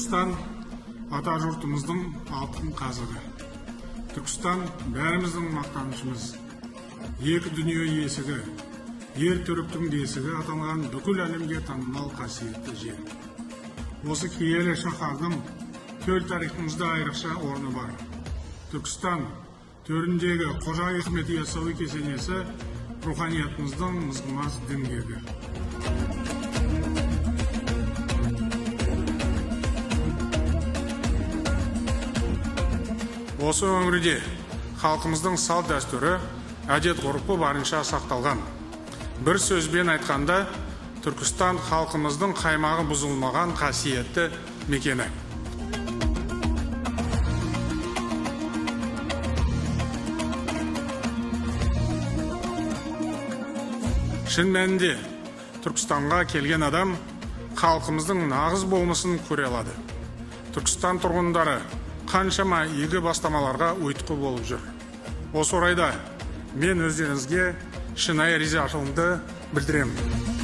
Түркістан ата жұртымыздың алтын қазығы. Түркістан бәріміздің мақтанышымыз. Екі дүние есігі, ер түріктің бесігі аталған бүкіл әлемге танымал қасиетті жер. Осы киелі шаһардың төл тарихымызда айрықша орны бар. Түркістан төріндегі Қожа Ахмет Яссауи кесенесі руханиятымыздың мызғымас діңгегі. Осы өңірде халқымыздың салт дәстүрі, әдет ғұрпы барынша сақталған. Бір сөзбен айтқанда, Түркістан халқымыздың қаймағы бұзылмаған қасиетті мекені. Шын мәнінде Түркістанға келген адам халқымыздың нағыз болмысын көре алады. Түркістан тұрғындары қаншама игі бастамаларға ұйытқы болып жүр. Осы орайда мен өздеріңізге шынайы ризашылығымды білдіремін.